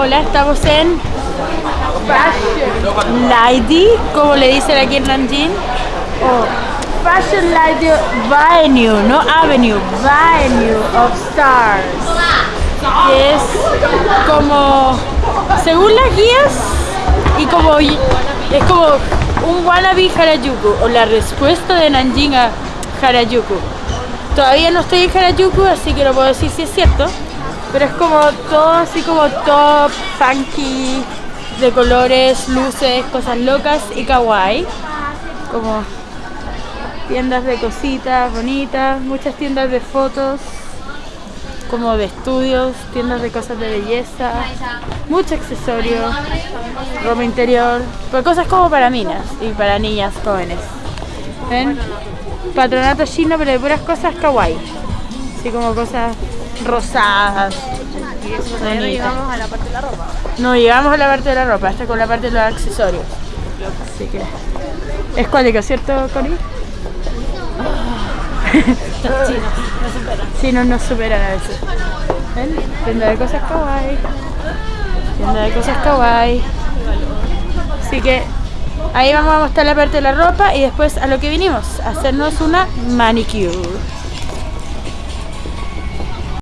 Hola, estamos en Fashion Lady, como le dicen aquí en Nanjing. O Fashion Lady Venue, no Avenue, Venue of Stars. Que es como, según las guías, y como es como un wannabe Harajuku, o la respuesta de Nanjing a Harajuku. Todavía no estoy en Harajuku, así que no puedo decir si es cierto. Pero es como todo así como top, funky, de colores, luces, cosas locas y kawaii. Como tiendas de cositas bonitas, muchas tiendas de fotos, como de estudios, tiendas de cosas de belleza, mucho accesorio, ropa interior, pero cosas como para minas y para niñas jóvenes. ¿Ven? Patronato chino, pero de puras cosas kawaii. Así como cosas rosadas. no llegamos a la parte de la ropa. No llegamos a la parte de la ropa, hasta con la parte de los accesorios. Así que. Es cuálico, ¿cierto, Cori? Chinos, no nos superan a veces. ¿Ven? Tienda de cosas kawaii. Tienda de cosas kawaii. Así que ahí vamos a mostrar la parte de la ropa y después a lo que vinimos, a hacernos una manicure.